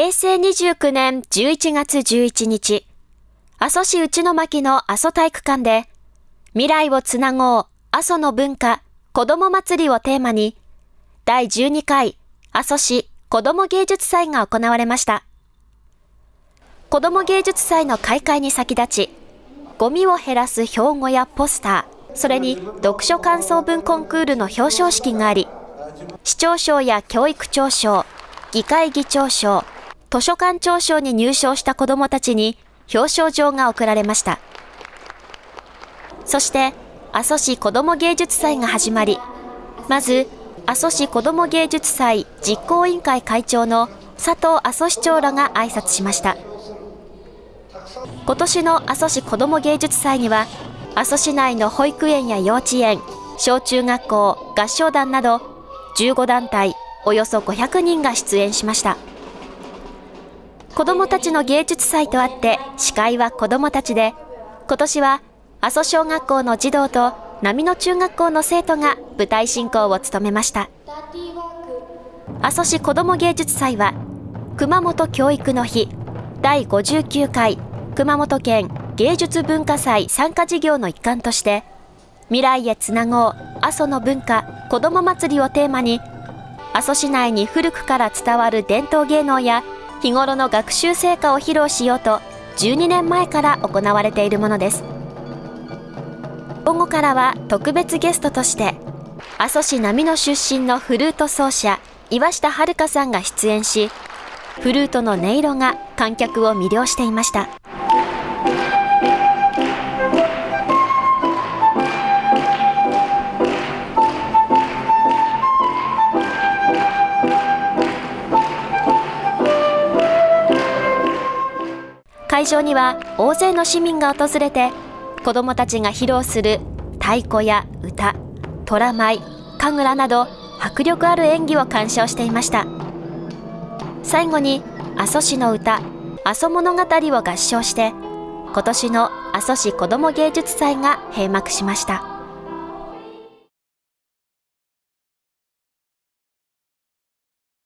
平成29年11月11日、阿蘇市内巻の阿蘇体育館で、未来をつなごう阿蘇の文化子ども祭りをテーマに、第12回阿蘇市子ども芸術祭が行われました。子ども芸術祭の開会に先立ち、ゴミを減らす標語やポスター、それに読書感想文コンクールの表彰式があり、市長賞や教育長賞、議会議長賞、図書館長賞に入賞した子どもたちに表彰状が贈られました。そして、阿蘇市子ども芸術祭が始まり、まず、阿蘇市子ども芸術祭実行委員会会長の佐藤阿蘇市長らが挨拶しました。今年の阿蘇市子ども芸術祭には、阿蘇市内の保育園や幼稚園、小中学校、合唱団など、15団体、およそ500人が出演しました。子供たちの芸術祭とあって司会は子供たちで、今年は阿蘇小学校の児童と波野中学校の生徒が舞台進行を務めました。阿蘇市子ども芸術祭は、熊本教育の日、第59回熊本県芸術文化祭参加事業の一環として、未来へつなごう阿蘇の文化子ども祭りをテーマに、阿蘇市内に古くから伝わる伝統芸能や日頃の学習成果を披露しようと12年前から行われているものです。午後からは特別ゲストとして阿蘇市並野出身のフルート奏者岩下遥さんが出演しフルートの音色が観客を魅了していました。会場には大勢の市民が訪れて子どもたちが披露する太鼓や歌、虎舞、神楽など迫力ある演技を鑑賞していました。最後に阿蘇市の歌阿蘇物語を合唱して今年の阿蘇市子ども芸術祭が閉幕しました。